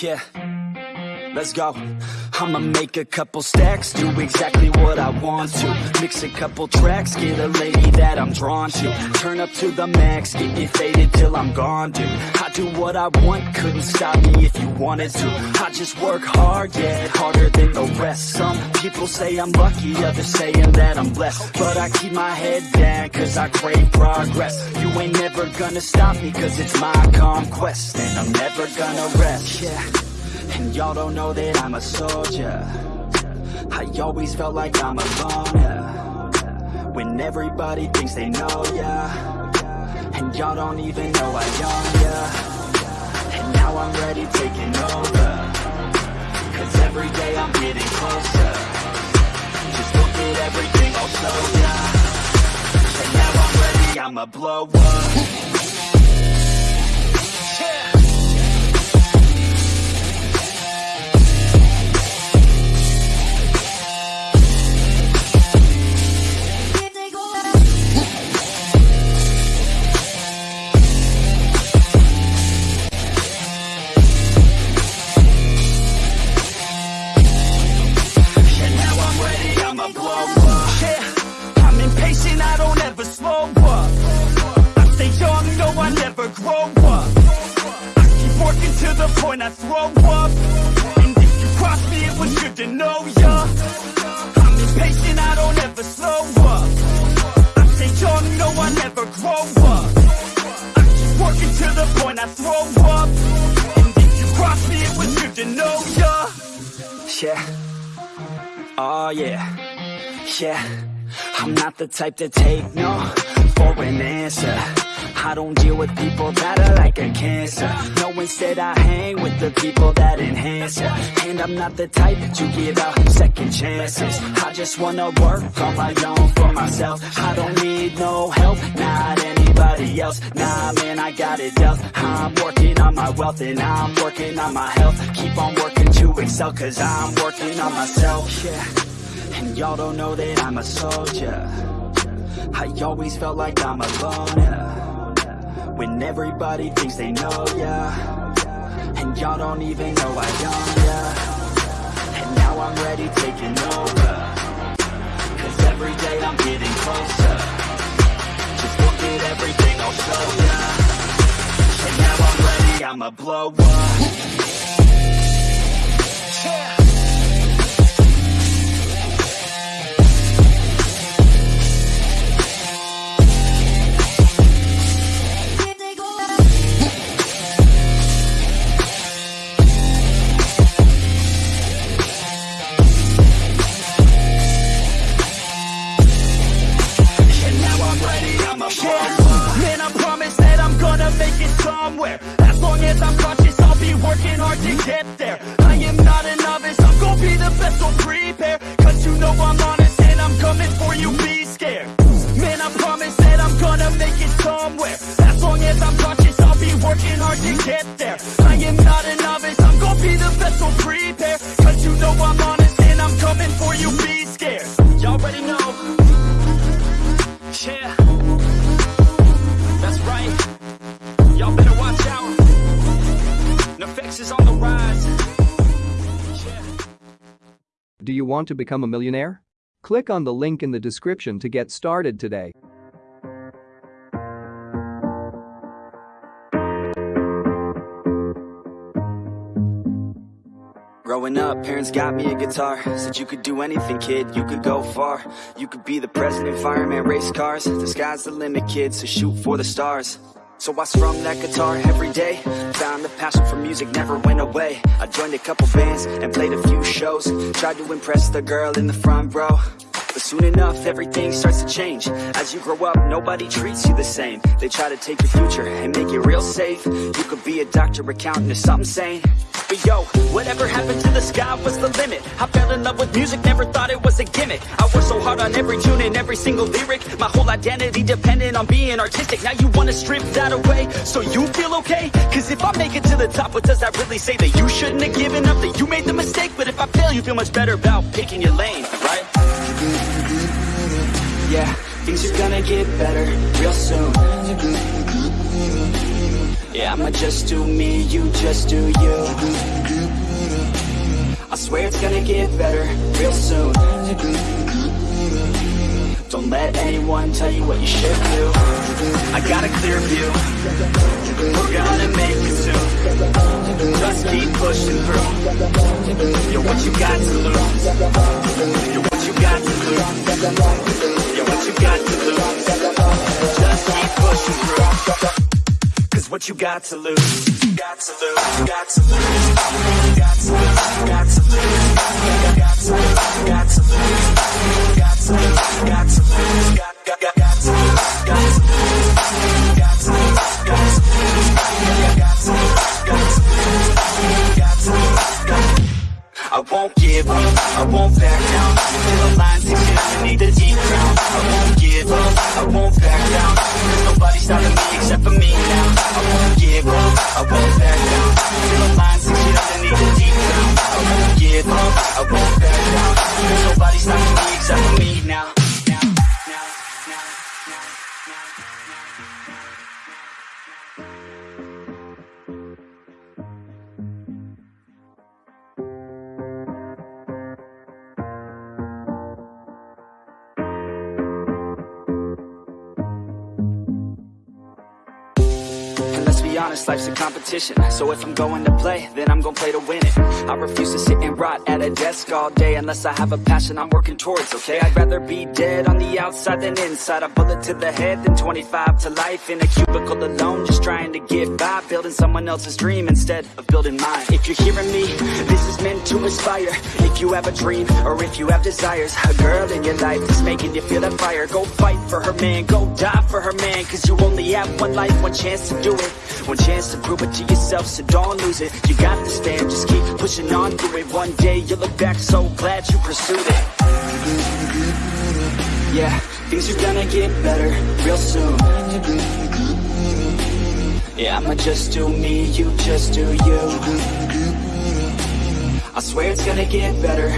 Yeah, let's go. I'ma make a couple stacks, do exactly what I want to. Mix a couple tracks, get a lady that I'm drawn to. Turn up to the max, get it faded till I'm gone, dude. I do what I want, couldn't stop me if you wanted to. I just work hard, yeah, harder than the rest. Some people say I'm lucky, others saying that I'm blessed. But I keep my head down, cause I crave progress. You ain't never gonna stop me, cause it's my conquest. And I'm never gonna rest, yeah. And y'all don't know that I'm a soldier. I always felt like I'm alone, yeah. When everybody thinks they know, ya. And y'all don't even know I own, yeah And now I'm ready taking over. Cause every day I'm getting closer. Just look at everything I'll show ya And now I'm ready, I'ma blow up. And point I throw up. And if you cross me, it was good to know ya. I'm impatient, I don't ever slow up. I stay young, no, I never grow up. I keep working to the point I throw up. And if you cross me, it was good to know ya. Yeah. Oh yeah, yeah. I'm not the type to take no for an answer I don't deal with people that are like a cancer. No, instead I hang with the people that enhance ya. And I'm not the type to give out second chances. I just wanna work on my own for myself. I don't need no help, not anybody else. Nah, man, I got it dealt. I'm working on my wealth and I'm working on my health. Keep on working to excel cause I'm working on myself. Yeah, and y'all don't know that I'm a soldier. I always felt like I'm alone, yeah When everybody thinks they know, ya. And y'all don't even know I own, ya. And now I'm ready taking over. Cause every day I'm getting closer. Just look at everything I'll show ya. And now I'm ready, I'ma blow up. Yeah. Do you want to become a millionaire? Click on the link in the description to get started today. Growing up, parents got me a guitar. Said you could do anything, kid, you could go far. You could be the president, fireman, race cars. The sky's the limit, kid, so shoot for the stars So I strummed that guitar every day. Found the passion for music never went away. I joined a couple bands and played a few shows. Tried to impress the girl in the front row. But soon enough, everything starts to change. As you grow up, nobody treats you the same. They try to take your future and make it real safe. You could be a doctor, accountant, or something sane. But yo, whatever happened to the sky was the limit. I fell in love with music, never thought it was a gimmick I worked so hard on every tune and every single lyric My whole identity depended on being artistic Now you wanna strip that away, so you feel okay? Cause if I make it to the top, what does that really say? That you shouldn't have given up, that you made the mistake But if I fail, you feel much better about picking your lane, right? Yeah, things are gonna get better real soon Yeah, I'ma just do me, you just do you swear it's gonna get better real soon. Don't let anyone tell you what you should do. I got a clear view. We're gonna make it soon. Just keep pushing through. You're what you got to lose. You're what you got to lose what you got to lose Got to lose, got to lose Got to lose, got to lose Got to lose, got to lose Got to lose, got to lose Got, got, got, got to lose, got to lose now, honest, life's a competition. So if I'm going to play, then I'm gonna play to win it. I refuse to sit and rot at a desk all day Unless I have a passion I'm working towards, okay? I'd rather be dead on the outside than inside. A bullet to the head than 25 to life In a cubicle alone, just trying to get by Building someone else's dream instead of building mine. If you're hearing me, this is meant to inspire. If you have a dream, or if you have desires A girl in your life that's making you feel that fire. Go fight for her man, go die for her man Cause you only have one life, one chance to do it One chance to prove it to yourself, so don't lose it. You got this fam, just keep pushing on through it. One day you'll look back so glad you pursued it. Yeah, things are gonna get better real soon. Yeah, I'ma just do me, you just do you. I swear it's gonna get better